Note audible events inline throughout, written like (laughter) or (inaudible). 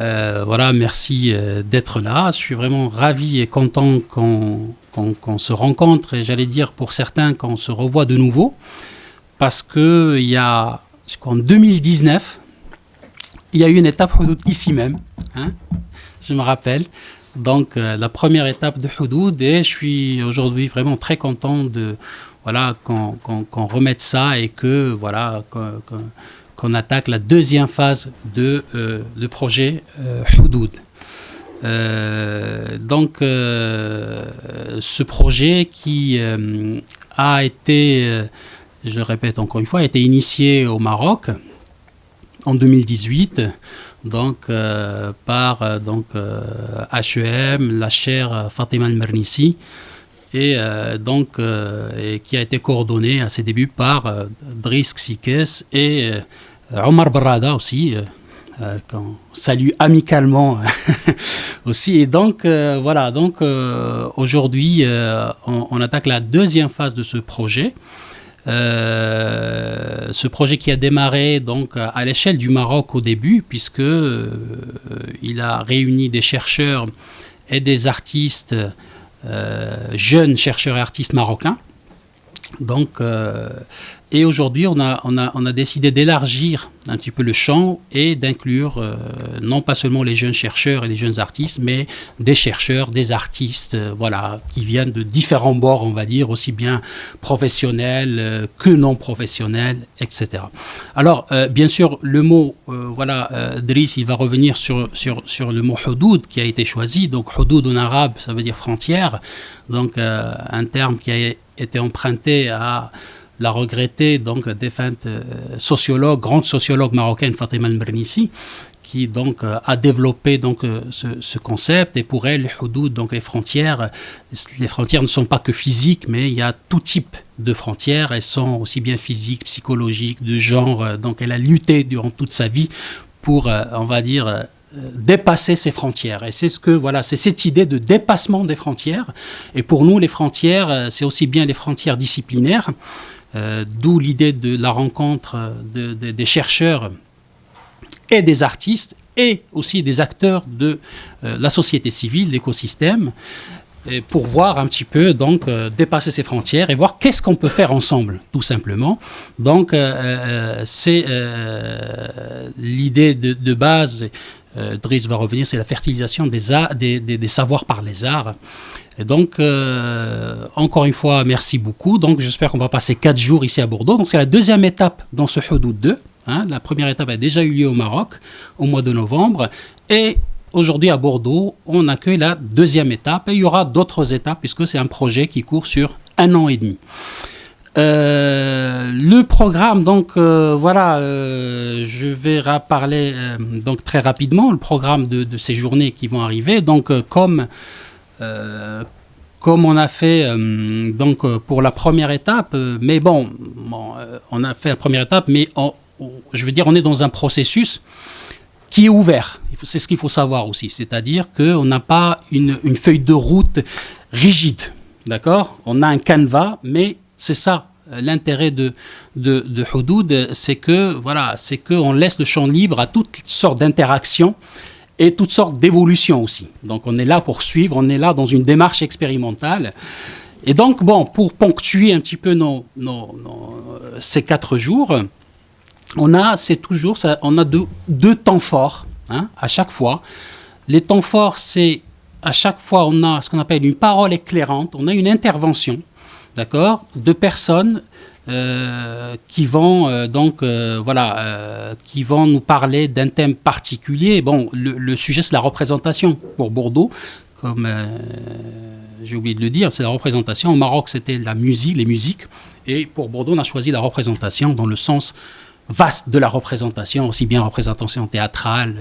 Euh, voilà, merci euh, d'être là. Je suis vraiment ravi et content qu'on se rencontre et j'allais dire pour certains qu'on se revoit de nouveau parce que il y a, en 2019, il y a eu une étape ici même. Hein, je me rappelle. Donc euh, la première étape de Houdoud et je suis aujourd'hui vraiment très content de voilà qu'on remette ça et que voilà qu'on attaque la deuxième phase de, euh, projet euh, Houdoud. Euh, donc ce projet qui a été, je le répète encore une fois, a été initié au Maroc en 2018 donc euh, par euh, donc HEM, la chaire Fatima Al-Mernissi et donc qui a été coordonné à ses débuts par Driss Sikes et Omar Barada aussi qu'on salue amicalement (laughs) aussi. Et donc, voilà, donc aujourd'hui, on, attaque la deuxième phase de ce projet. Euh, ce projet qui a démarré donc à l'échelle du Maroc au début, puisque euh, il a réuni des chercheurs et des artistes, euh, jeunes chercheurs et artistes marocains. Donc, et aujourd'hui, on a, on, a, on a décidé d'élargir un petit peu le champ et d'inclure euh, non pas seulement les jeunes chercheurs et les jeunes artistes, mais des chercheurs, des artistes, euh, voilà, qui viennent de différents bords, on va dire, aussi bien professionnels euh, que non professionnels, etc. Alors, bien sûr, le mot, voilà, Driss, il va revenir sur, sur, sur le mot houdoud qui a été choisi. Donc, houdoud en arabe, ça veut dire frontière. Donc, un terme qui a été emprunté à la regrettée, donc défunte euh, sociologue, grande sociologue marocaine Fatima al qui donc euh, a développé donc euh, ce, concept. Et pour elle les donc les frontières les frontières ne sont pas que physiques mais il y a tout type de frontières. Elles sont aussi bien physiques psychologiques de genre donc elle a lutté durant toute sa vie pour on va dire dépasser ces frontières. Et c'est ce que voilà, c'est cette idée de dépassement des frontières. Et pour nous, les frontières, c'est aussi bien les frontières disciplinaires, euh, d'où l'idée de la rencontre des chercheurs et des artistes et aussi des acteurs de euh, la société civile, l'écosystème, pour voir un petit peu, donc, euh, dépasser ces frontières et voir qu'est-ce qu'on peut faire ensemble, tout simplement. Donc, c'est l'idée de, base, Driss va revenir, c'est la fertilisation des, des, savoirs par les arts. Et donc, euh, encore une fois, merci beaucoup. Donc, j'espère qu'on va passer quatre jours ici à Bordeaux. Donc, c'est la deuxième étape dans ce Houdoud 2. Hein. La première étape a déjà eu lieu au Maroc au mois de novembre. Et aujourd'hui, à Bordeaux, on accueille la deuxième étape. Et il y aura d'autres étapes puisque c'est un projet qui court sur un an et demi. Euh, le programme, donc euh, voilà, je vais parler donc très rapidement le programme de, ces journées qui vont arriver. Donc comme euh, comme on a fait euh, donc euh, pour la première étape, mais bon, on a fait la première étape, mais je veux dire, on est dans un processus qui est ouvert. C'est ce qu'il faut savoir aussi, c'est-à-dire qu'on n'a pas une, feuille de route rigide, d'accord? On a un canevas, mais c'est ça l'intérêt de, de, Houdoud, c'est que voilà, c'est qu'on laisse le champ libre à toutes sortes d'interactions et toutes sortes d'évolutions aussi. Donc on est là pour suivre, on est là dans une démarche expérimentale. Et donc, bon, pour ponctuer un petit peu nos, ces quatre jours, on a, c'est toujours, on a deux, deux temps forts hein, à chaque fois. Les temps forts, c'est à chaque fois, on a ce qu'on appelle une parole éclairante, on a une intervention, d'accord, de personnes euh, qui vont euh, donc euh, voilà qui vont nous parler d'un thème particulier. Bon, le, sujet c'est la représentation pour Bordeaux, comme j'ai oublié de le dire, c'est la représentation. Au Maroc, c'était la musique, les musiques, et pour Bordeaux, on a choisi la représentation dans le sens vaste de la représentation, aussi bien représentation théâtrale,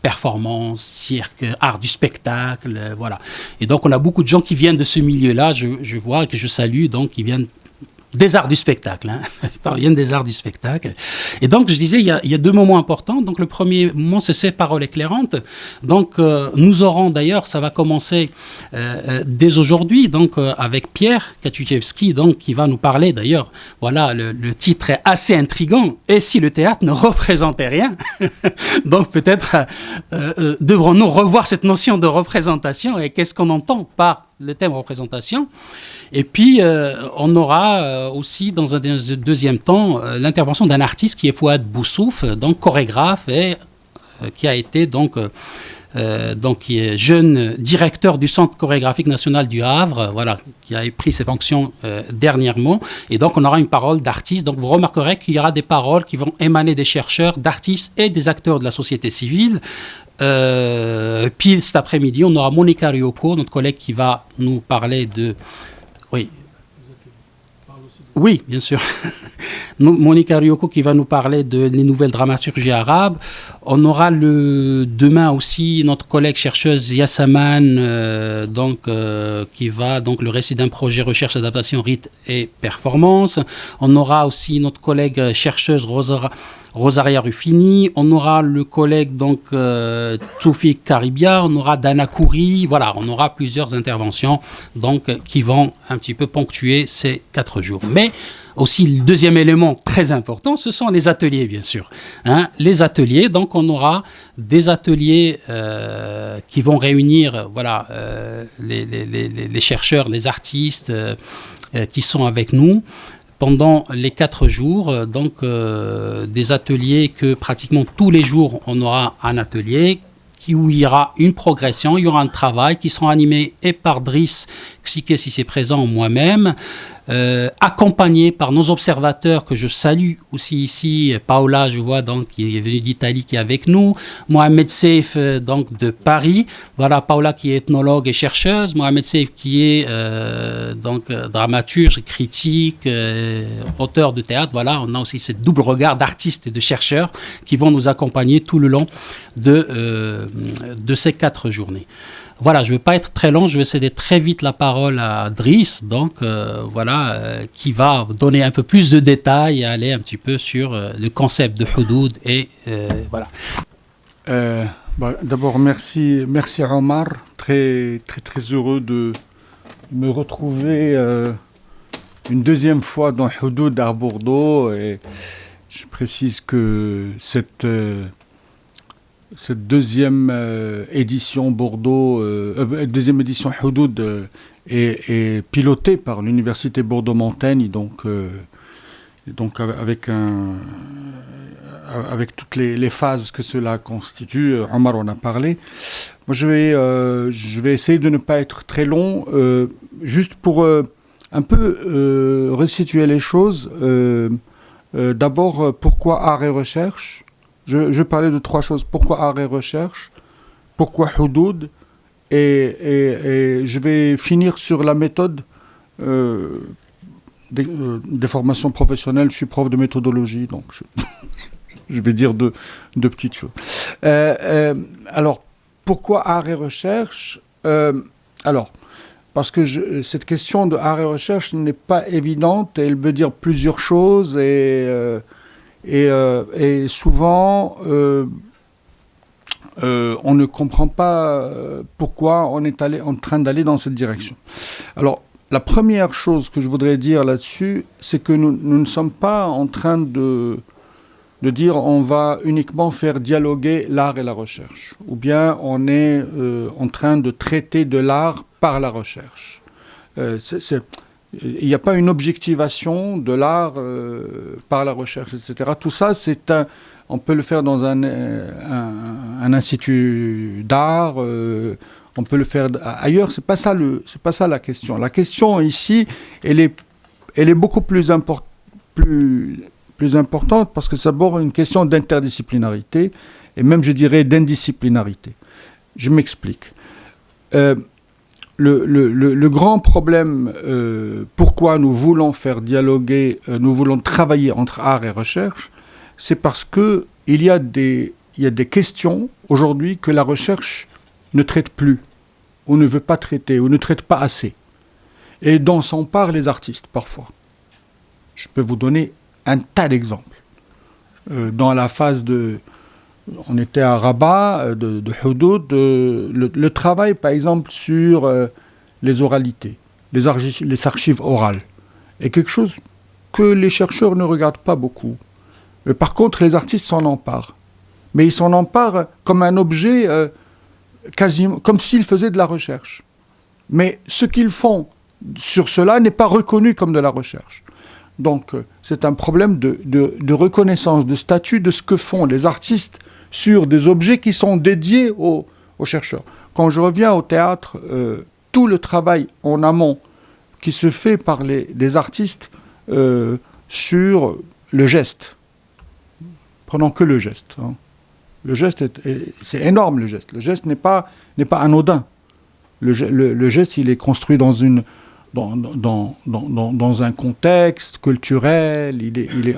performance, cirque, art du spectacle, voilà. Et donc on a beaucoup de gens qui viennent de ce milieu-là, je, je vois que je salue, donc qui viennent des arts du spectacle. Hein. (laughs) Ils des arts du spectacle. Et donc, je disais, il y a, deux moments importants. Donc, le premier moment, c'est ces paroles éclairantes. Donc, euh, nous aurons d'ailleurs, ça va commencer euh, euh, dès aujourd'hui, donc avec Pierre Katuchevski, donc qui va nous parler. D'ailleurs, voilà, le, le, titre est assez intrigant. Et si le théâtre ne représentait rien, (laughs) donc peut-être devrons-nous revoir cette notion de représentation et qu'est-ce qu'on entend par le thème représentation. Et puis, euh, on aura euh, aussi, dans un deuxième temps, euh, l'intervention d'un artiste qui est Fouad Boussouf, donc chorégraphe, et qui a été donc, donc est jeune directeur du Centre chorégraphique national du Havre, voilà, qui a pris ses fonctions dernièrement. Et donc, on aura une parole d'artiste. Donc, vous remarquerez qu'il y aura des paroles qui vont émaner des chercheurs, d'artistes et des acteurs de la société civile. Euh, puis cet après-midi, on aura Monica Ryoko, notre collègue qui va nous parler de... Oui. Oui, bien sûr. (laughs) Monica Ryoko qui va nous parler de les nouvelles dramaturgies arabes. On aura le demain aussi notre collègue chercheuse Yassaman, euh, donc euh, qui va donc le récit d'un projet recherche adaptation rythme et performance. On aura aussi notre collègue chercheuse Rosa Rosaria Ruffini, on aura le collègue donc euh, Caribia, on aura Dana Kouri, voilà, on aura plusieurs interventions donc qui vont un petit peu ponctuer ces quatre jours. Mais aussi le deuxième élément très important, ce sont les ateliers bien sûr. Hein. les ateliers, donc on aura des ateliers euh, qui vont réunir voilà euh, les, les, chercheurs, les artistes euh, qui sont avec nous pendant les quatre jours, donc euh, des ateliers que pratiquement tous les jours on aura un atelier où il y aura une progression, il y aura un travail qui sera animé et par Driss Si c'est présent, moi-même, euh, accompagné par nos observateurs que je salue aussi ici, Paola, je vois donc qui est venue d'Italie, qui est avec nous, Mohamed Seif euh, donc de Paris, voilà Paola qui est ethnologue et chercheuse, Mohamed Seif qui est euh, donc dramaturge, critique, auteur de théâtre, voilà, on a aussi ce double regard d'artistes et de chercheurs qui vont nous accompagner tout le long de, de ces quatre journées. Voilà, je ne vais pas être très long, je vais céder très vite la parole à Driss, donc euh, voilà, euh, qui va donner un peu plus de détails et aller un petit peu sur euh, le concept de Houdoud et voilà. Bah, d'abord, merci, merci Omar, très, très, très heureux de me retrouver une deuxième fois dans Houdoud à Bordeaux et je précise que cette cette deuxième édition Bordeaux, deuxième édition Houdoud est, pilotée par l'université Bordeaux-Montaigne, donc, donc avec, un, avec toutes les, phases que cela constitue. Omar en a parlé. Moi, je vais, je vais essayer de ne pas être très long, juste pour un peu resituer les choses. D'abord, pourquoi art et recherche? Je, vais parler de trois choses. Pourquoi art et recherche? Pourquoi Houdoud et, je vais finir sur la méthode euh, euh, des, formations professionnelles. Je suis prof de méthodologie, donc je, (laughs) vais dire deux, petites choses. Euh, alors, pourquoi art et recherche Alors, parce que cette question de art et recherche n'est pas évidente, elle veut dire plusieurs choses et euh, et, souvent, euh, euh, on ne comprend pas pourquoi on est allé, en train d'aller dans cette direction. Alors, la première chose que je voudrais dire là-dessus, c'est que nous, ne sommes pas en train de, de dire on va uniquement faire dialoguer l'art et la recherche, ou bien on est en train de traiter de l'art par la recherche. il n'y a pas une objectivation de l'art euh, par la recherche, etc. Tout ça, c'est un, on peut le faire dans un, un, institut d'art, euh, on peut le faire ailleurs. C'est pas ça le, pas ça la question. La question ici, elle est, elle est beaucoup plus, plus, plus importante parce que c'est d'abord une question d'interdisciplinarité et même, je dirais, d'indisciplinarité. Je m'explique. Euh, le, grand problème, euh, pourquoi nous voulons faire dialoguer, euh, nous voulons travailler entre art et recherche, c'est parce que il y a des, y a des questions aujourd'hui que la recherche ne traite plus, ou ne veut pas traiter, ou ne traite pas assez, et dont s'emparent les artistes parfois. Je peux vous donner un tas d'exemples. Euh, dans la phase de... On était à Rabat, euh, de, de Houdoud, le, travail par exemple sur euh, les oralités, les, les archives orales, est quelque chose que les chercheurs ne regardent pas beaucoup. Par contre, les artistes s'en emparent. Mais ils s'en emparent comme un objet, quasiment, comme s'ils faisaient de la recherche. Mais ce qu'ils font sur cela n'est pas reconnu comme de la recherche. Donc euh, c'est un problème de, reconnaissance, de statut de ce que font les artistes sur des objets qui sont dédiés aux, chercheurs. Quand je reviens au théâtre, euh, tout le travail en amont qui se fait par les, artistes euh, sur le geste, prenons que le geste. Hein. Le geste, c'est énorme le geste. Le geste n'est pas, pas anodin. le, geste, il est construit dans une, dans, dans, dans, dans, un contexte culturel. Il est, il est...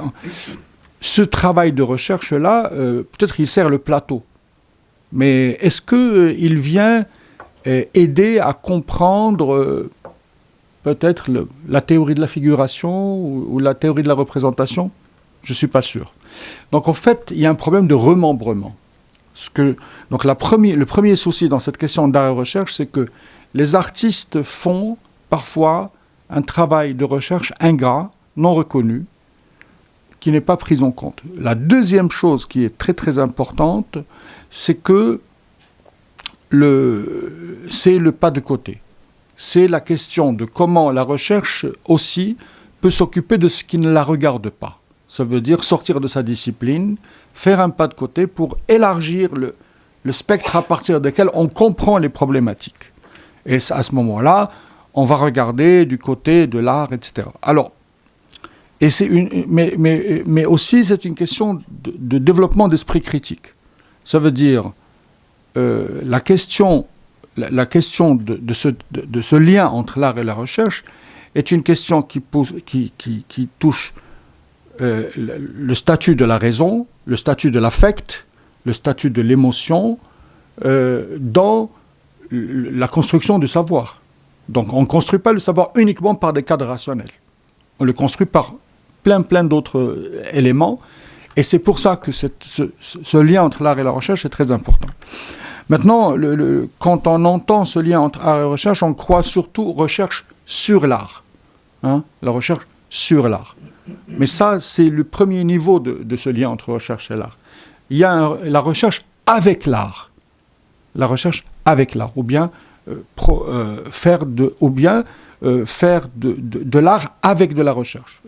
Ce travail de recherche-là, euh, peut-être il sert le plateau. Mais est-ce qu'il euh, vient euh, aider à comprendre peut-être la théorie de la figuration ou, la théorie de la représentation? Je ne suis pas sûr. Donc en fait, il y a un problème de remembrement. Donc le premier souci dans cette question d'art et recherche, c'est que les artistes font parfois un travail de recherche ingrat, non reconnu, qui n'est pas pris en compte. La deuxième chose qui est très très importante, c'est que c'est le pas de côté. C'est la question de comment la recherche aussi peut s'occuper de ce qui ne la regarde pas. Ça veut dire sortir de sa discipline, faire un pas de côté pour élargir le, spectre à partir duquel on comprend les problématiques. Et à ce moment-là, on va regarder du côté de l'art, etc. Alors, et une, mais, mais, mais aussi c'est une question de, développement d'esprit critique. Ça veut dire euh, la question, la, question de, ce, de, ce, lien entre l'art et la recherche est une question qui, pose, qui, qui, qui touche euh, le, statut de la raison, le statut de l'affect, le statut de l'émotion euh, dans la construction du savoir. Donc on ne construit pas le savoir uniquement par des cadres rationnels. On le construit par plein, plein d'autres euh, éléments. Et c'est pour ça que ce, lien entre l'art et la recherche est très important. Maintenant, quand on entend ce lien entre art et recherche, on croit surtout recherche sur l'art. Hein, la recherche sur l'art. Mais ça, c'est le premier niveau de, ce lien entre recherche et l'art. Il y a la recherche avec l'art. La recherche avec l'art. Ou bien euh, euh, de, euh, faire de, de, l'art avec de la recherche.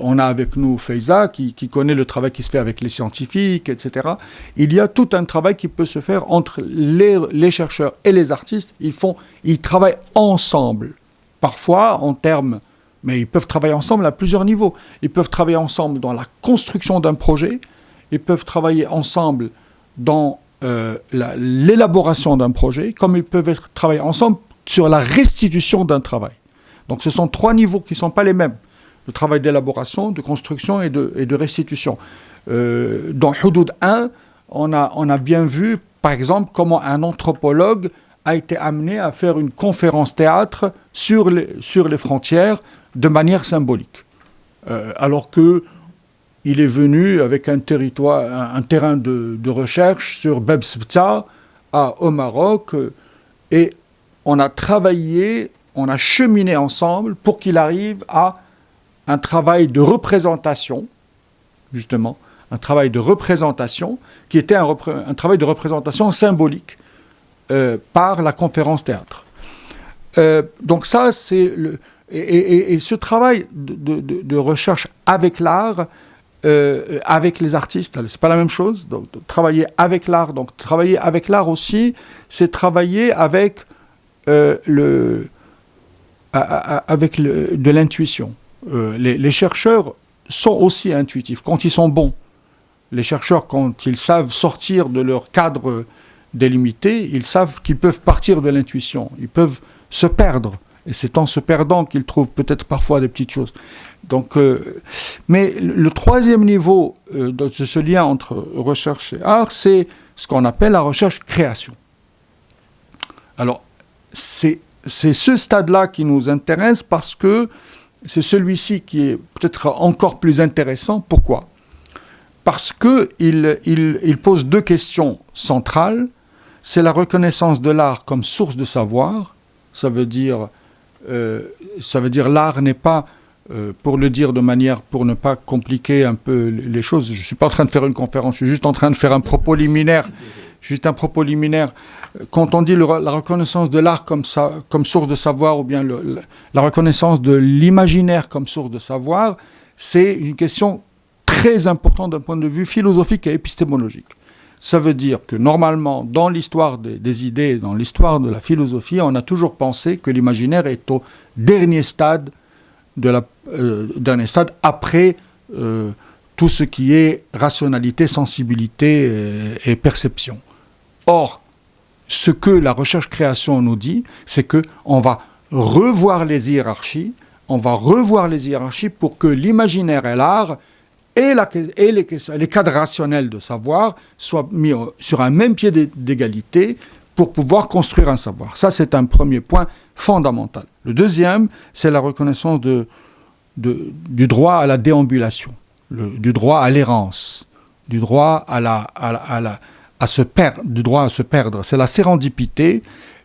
on a avec nous Feiza qui, qui, connaît le travail qui se fait avec les scientifiques, etc. Il y a tout un travail qui peut se faire entre les, les chercheurs et les artistes. Ils, font, ils travaillent ensemble, parfois en termes mais ils peuvent travailler ensemble à plusieurs niveaux. Ils peuvent travailler ensemble dans la construction d'un projet, ils peuvent travailler ensemble dans euh, l'élaboration d'un projet, comme ils peuvent travailler ensemble sur la restitution d'un travail. Donc ce sont trois niveaux qui ne sont pas les mêmes. Le travail d'élaboration, de construction et de, restitution. Euh, dans Hudud 1, on a, bien vu, par exemple, comment un anthropologue a été amené à faire une conférence théâtre sur les frontières de manière symbolique. Euh, alors que il est venu avec un territoire, un, terrain de, recherche sur Beb au Maroc, et on a travaillé, on a cheminé ensemble pour qu'il arrive à un travail de représentation, justement, un travail de représentation qui était un, travail de représentation symbolique euh, par la conférence théâtre. Euh, donc ça, c'est. Et, ce travail de recherche avec l'art, euh, avec les artistes, c'est pas la même chose. Donc, travailler avec l'art, donc travailler avec l'art aussi, c'est travailler avec euh, le, avec le, de l'intuition. Euh, les, les, chercheurs sont aussi intuitifs quand ils sont bons. Les chercheurs, quand ils savent sortir de leur cadre délimité, ils savent qu'ils peuvent partir de l'intuition, ils peuvent se perdre. Et c'est en se perdant qu'ils trouvent peut-être parfois des petites choses. Donc, euh, mais le troisième niveau euh, de ce lien entre recherche et art, c'est ce qu'on appelle la recherche-création. Alors, c'est ce stade-là qui nous intéresse parce que c'est celui-ci qui est peut-être encore plus intéressant. Pourquoi? Parce qu'il il, pose deux questions centrales. C'est la reconnaissance de l'art comme source de savoir. Ça veut dire, ça veut dire l'art n'est pas, euh, pour le dire de manière, pour ne pas compliquer un peu les choses, je ne suis pas en train de faire une conférence, je suis juste en train de faire un propos liminaire Juste un propos liminaire. Quand on dit la reconnaissance de l'art comme source de savoir ou bien la reconnaissance de l'imaginaire comme source de savoir, c'est une question très importante d'un point de vue philosophique et épistémologique. Ça veut dire que normalement, dans l'histoire des, idées, dans l'histoire de la philosophie, on a toujours pensé que l'imaginaire est au dernier stade, euh, dernier stade après euh, tout ce qui est rationalité, sensibilité euh, et perception. Or, ce que la recherche-création nous dit, c'est que on va revoir les hiérarchies, on va revoir les hiérarchies pour que l'imaginaire et l'art et, les, cadres rationnels de savoir soient mis sur un même pied d'égalité pour pouvoir construire un savoir. Ça, c'est un premier point fondamental. Le deuxième, c'est la reconnaissance du droit à la déambulation, du droit à l'errance, du droit à la, à se perdre, du droit à se perdre. C'est la sérendipité.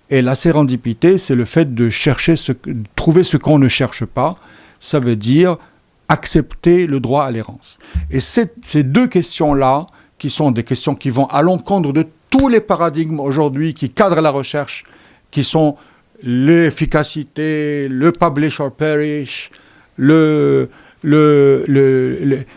Et la sérendipité, c'est le fait de chercher, de trouver ce qu'on ne cherche pas. Ça veut dire accepter le droit à l'errance. Et ces deux questions-là, qui sont des questions qui vont à l'encontre de tous les paradigmes aujourd'hui qui cadrent la recherche, qui sont l'efficacité, le publish or perish, le, le,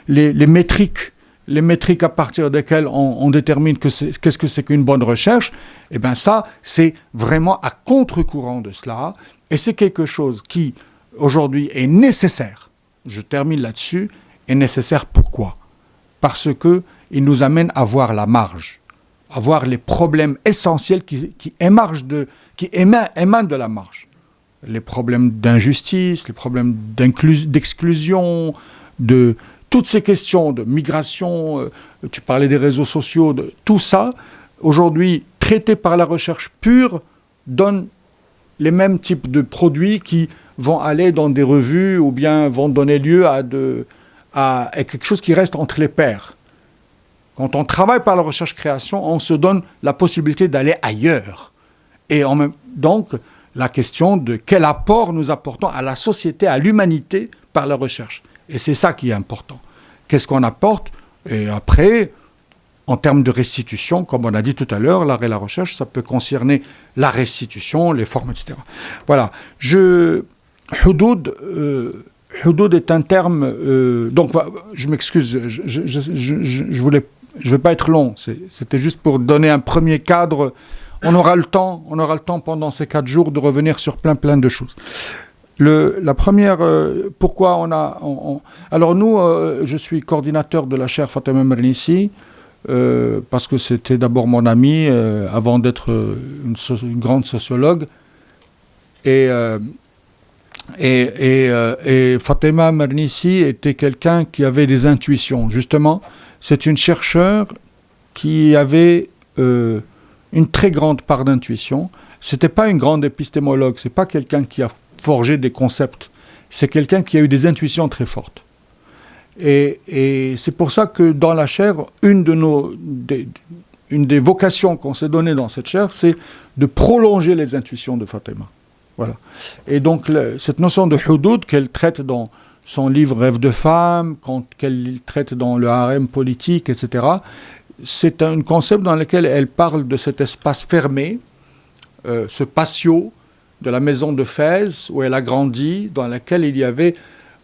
les, les, métriques les métriques à partir desquelles on, détermine qu'est-ce que c'est qu'une bonne recherche, eh bien ça, c'est vraiment à contre-courant de cela, et c'est quelque chose qui, aujourd'hui, est nécessaire. Je termine là-dessus, est nécessaire pourquoi? Parce que il nous amène à voir la marge, à voir les problèmes essentiels qui, émanent de la marge. Les problèmes d'injustice, les problèmes d'exclusion, de, toutes ces questions de migration, euh, tu parlais des réseaux sociaux, de, tout ça, aujourd'hui, traité par la recherche pure, donne les mêmes types de produits qui vont aller dans des revues ou bien vont donner lieu à, de, à, quelque chose qui reste entre les pairs. Quand on travaille par la recherche-création, on se donne la possibilité d'aller ailleurs. Et en donc, la question de quel apport nous apportons à la société, à l'humanité par la recherche. Et c'est ça qui est important. Qu'est-ce qu'on apporte? Et après, en termes de restitution, comme on a dit tout à l'heure, l'art et la recherche, ça peut concerner la restitution, les formes, etc. Voilà. Je, Houdoud, euh, est un terme. Euh, donc, je m'excuse, je, je, je, vais pas être long. C'était juste pour donner un premier cadre. On aura le temps, on aura le temps pendant ces quatre jours de revenir sur plein plein de choses la première, euh, pourquoi on a... alors nous, je suis coordinateur de la chaire Fatima Mernissi, parce que c'était d'abord mon ami, avant d'être une, grande sociologue. Et, et, et, Fatima Mernissi était quelqu'un qui avait des intuitions. Justement, c'est une chercheure qui avait une très grande part d'intuition. C'était pas une grande épistémologue, c'est pas quelqu'un qui a forger des concepts. C'est quelqu'un qui a eu des intuitions très fortes. Et, c'est pour ça que dans la chaire, une, de nos, des, une des vocations qu'on s'est données dans cette chaire, c'est de prolonger les intuitions de Fatima. Et donc, cette notion de hudud qu'elle traite dans son livre Rêve de femme, qu'elle traite dans le harem politique, etc., c'est un concept dans lequel elle parle de cet espace fermé, euh, ce patio de la maison de Fès, où elle a grandi, dans laquelle il y avait,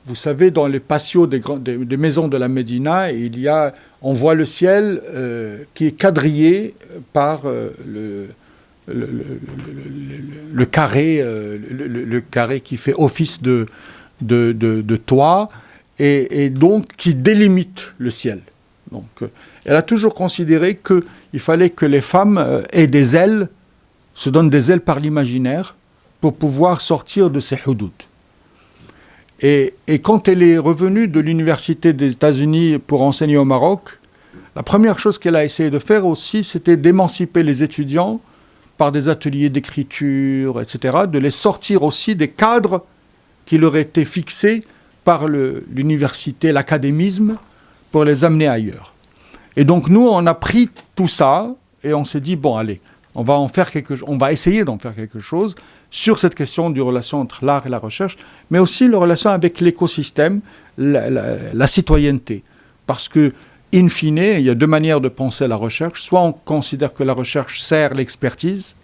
vous savez, dans les patios des, des, maisons de la Médina, il y a, on voit le ciel euh, qui est quadrillé par euh, le, le, carré, euh, le, carré qui fait office de, de, de, toit, et, donc qui délimite le ciel. Donc, elle a toujours considéré qu'il fallait que les femmes aient des ailes, se donnent des ailes par l'imaginaire, pour pouvoir sortir de ces hudud. Et, et, quand elle est revenue de l'université des États-Unis pour enseigner au Maroc, la première chose qu'elle a essayé de faire aussi, c'était d'émanciper les étudiants par des ateliers d'écriture, etc., de les sortir aussi des cadres qui leur étaient fixés par l'université, l'académisme, pour les amener ailleurs. Et donc nous, on a pris tout ça et on s'est dit, bon, allez, on va, en faire quelque, on va essayer d'en faire quelque chose sur cette question du relation entre l'art et la recherche, mais aussi la relation avec l'écosystème, la, citoyenneté. Parce que, in fine, il y a deux manières de penser la recherche. Soit on considère que la recherche sert l'expertise,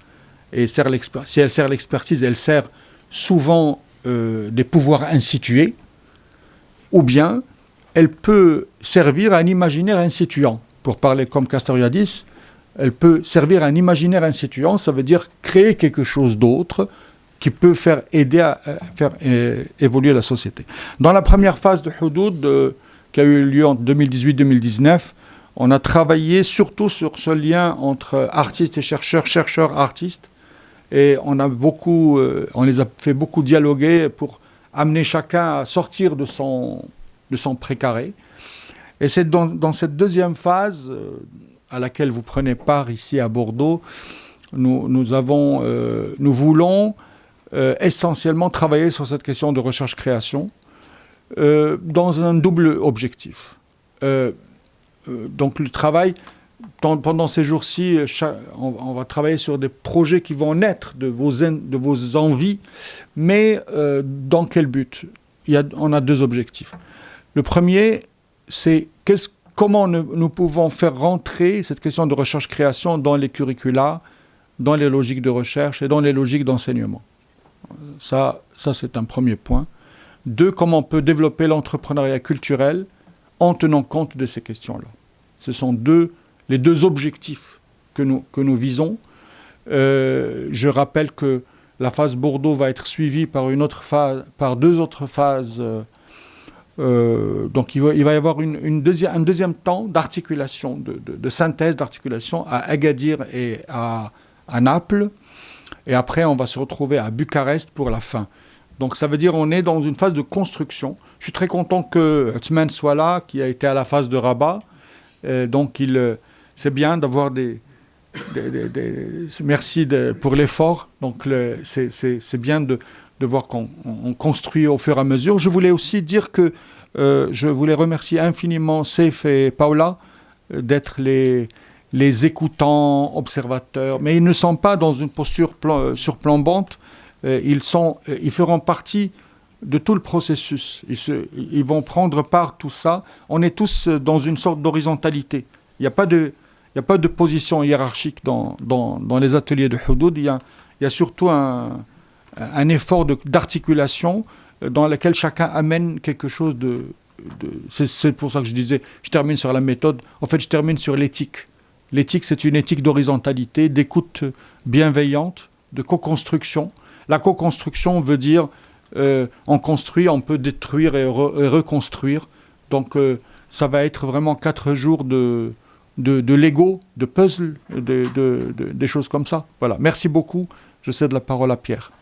et sert si elle sert l'expertise, elle sert souvent euh, des pouvoirs institués, ou bien elle peut servir à un imaginaire instituant. Pour parler comme Castoriadis, elle peut servir à un imaginaire instituant, ça veut dire créer quelque chose d'autre qui peut faire aider à, faire euh, évoluer la société. Dans la première phase de Houdoud, euh, qui a eu lieu en 2018-2019, on a travaillé surtout sur ce lien entre artistes et chercheurs, chercheurs-artistes, et on, a beaucoup, euh, on les a fait beaucoup dialoguer pour amener chacun à sortir de son, de son précaré. Et c'est dans, cette deuxième phase à laquelle vous prenez part ici à Bordeaux, nous, nous, avons, euh, nous voulons euh, essentiellement travailler sur cette question de recherche-création euh, dans un double objectif. donc le travail, pendant ces jours-ci, on, va travailler sur des projets qui vont naître de vos, de vos envies, mais dans quel but? Il y a, On a deux objectifs. Le premier, c'est comment nous, pouvons faire rentrer cette question de recherche-création dans les curricula, dans les logiques de recherche et dans les logiques d'enseignement. Ça, ça c'est un premier point. Deux, comment on peut développer l'entrepreneuriat culturel en tenant compte de ces questions-là. Ce sont deux, les deux objectifs que nous, que nous visons. Euh, je rappelle que la phase Bordeaux va être suivie par, une autre phase, par deux autres phases euh, euh, donc il va, y avoir une, un deuxième temps d'articulation, de, synthèse d'articulation à Agadir et à, Naples. Et après, on va se retrouver à Bucarest pour la fin. Donc ça veut dire qu'on est dans une phase de construction. Je suis très content que Othman soit là, qui a été à la phase de Rabat. Euh, donc il, c'est bien d'avoir des, Merci pour l'effort. Donc c'est bien de, de voir qu'on construit au fur et à mesure. Je voulais aussi dire que euh, je voulais remercier infiniment Seif et Paula euh, d'être les, les écoutants, observateurs, mais ils ne sont pas dans une posture surplombante, euh, ils, sont, ils feront partie de tout le processus. Ils, vont prendre part tout ça. On est tous dans une sorte d'horizontalité. Il n'y a pas de... A pas de position hiérarchique dans, dans, les ateliers de Houdoud. Il y a, surtout un, effort d'articulation euh, dans lequel chacun amène quelque chose de... c'est pour ça que je disais, je termine sur la méthode, en fait je termine sur l'éthique. L'éthique, c'est une éthique d'horizontalité, d'écoute bienveillante, de co-construction. La co-construction veut dire euh, on construit, on peut détruire et, reconstruire. Donc euh, ça va être vraiment quatre jours de, de, de Lego, de puzzle, de, de, des choses comme ça. Voilà. Merci beaucoup. Je cède la parole à Pierre.